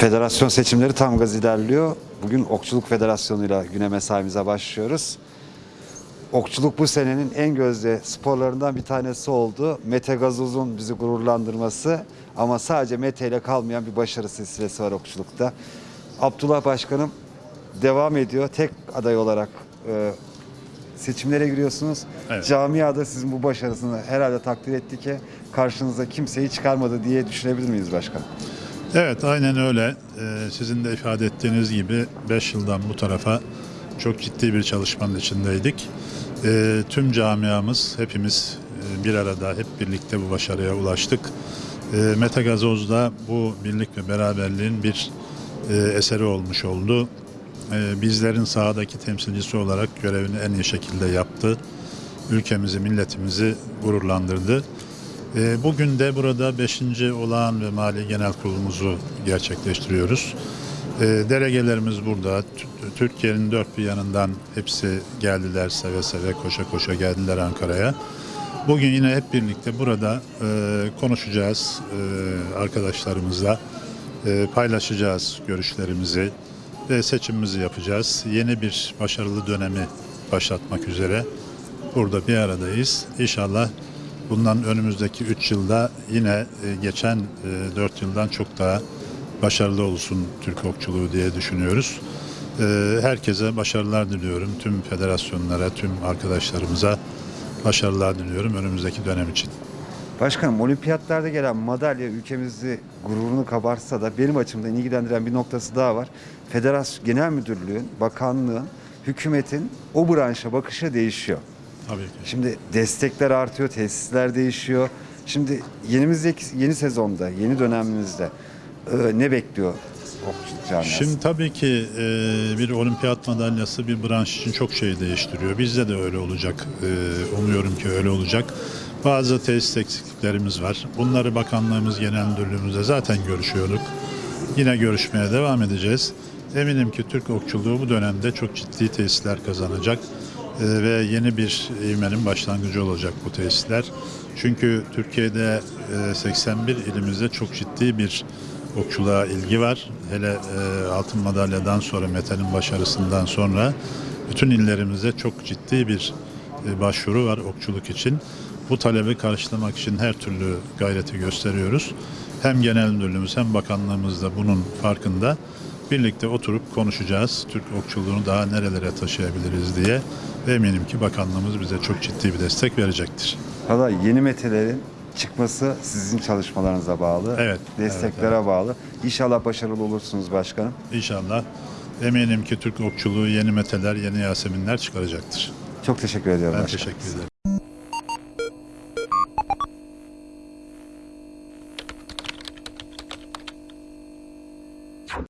Federasyon seçimleri tam gaz ilerliyor. Bugün Okçuluk Federasyonu'yla güne mesaimize başlıyoruz. Okçuluk bu senenin en gözde sporlarından bir tanesi oldu. Mete Gazoz'un bizi gururlandırması ama sadece Mete ile kalmayan bir başarı silsilesi var okçulukta. Abdullah Başkanım devam ediyor. Tek aday olarak e, seçimlere giriyorsunuz. Evet. Camiada sizin bu başarısını herhalde takdir etti ki karşınıza kimseyi çıkarmadı diye düşünebilir miyiz başkanım? Evet aynen öyle. Ee, sizin de ifade ettiğiniz gibi 5 yıldan bu tarafa çok ciddi bir çalışmanın içindeydik. Ee, tüm camiamız hepimiz e, bir arada hep birlikte bu başarıya ulaştık. Ee, Mete Gazoz da bu birlik ve beraberliğin bir e, eseri olmuş oldu. Ee, bizlerin sahadaki temsilcisi olarak görevini en iyi şekilde yaptı. Ülkemizi, milletimizi gururlandırdı. Ee, Bugün de burada 5. olağan ve mali genel kurulumuzu gerçekleştiriyoruz. Ee, Delegelerimiz burada. Türkiye'nin dört bir yanından hepsi geldiler seve seve koşa koşa geldiler Ankara'ya. Bugün yine hep birlikte burada e, konuşacağız e, arkadaşlarımızla. E, paylaşacağız görüşlerimizi ve seçimimizi yapacağız. Yeni bir başarılı dönemi başlatmak üzere burada bir aradayız. İnşallah bundan önümüzdeki 3 yılda yine e, geçen 4 yıldan çok daha başarılı olsun Türk okçuluğu diye düşünüyoruz. E, Herkese başarılar diliyorum. Tüm federasyonlara, tüm arkadaşlarımıza başarılar diliyorum önümüzdeki dönem için. Başkanım olimpiyatlarda gelen madalya ülkemizi gururunu kabartsa da benim açımdan ilgilendiren bir noktası daha var. Federasyon Genel Müdürlüğün, bakanlığın, hükümetin o branşa bakışı değişiyor. Tabii ki. Şimdi destekler artıyor, tesisler değişiyor. Şimdi yenimizdeki yeni sezonda, yeni dönemimizde e, ne bekliyor okçuluk camiası? Şimdi tabii ki e, bir olimpiyat madalyası bir branş için çok şey değiştiriyor. Bizde de öyle olacak. E, umuyorum ki öyle olacak. Bazı tesis eksikliklerimiz var. Bunları bakanlığımız, genel müdürlüğümüzde zaten görüşüyorduk. Yine görüşmeye devam edeceğiz. Eminim ki Türk okçuluğu bu dönemde çok ciddi tesisler kazanacak. E, ve yeni bir ivmenin başlangıcı olacak bu tesisler. Çünkü Türkiye'de e, 81 ilimizde çok ciddi bir okçuluğa ilgi var. Hele e, altın madalyadan sonra, Mete'nin başarısından sonra bütün illerimizde çok ciddi bir e, başvuru var okçuluk için. Bu talebi karşılamak için her türlü gayreti gösteriyoruz. Hem genel müdürlüğümüz hem bakanlığımız da bunun farkında. Birlikte oturup konuşacağız. Türk okçuluğunu daha nerelere taşıyabiliriz diye. Ve eminim ki bakanlığımız bize çok ciddi bir destek verecektir. Valla yeni metelerin çıkması sizin çalışmalarınıza bağlı. Evet, Desteklere bağlı. İnşallah başarılı olursunuz başkanım. İnşallah eminim ki Türk okçuluğu yeni meteler, yeni yaseminler çıkaracaktır. Çok teşekkür ediyorum Ben başkanım. teşekkür ederim.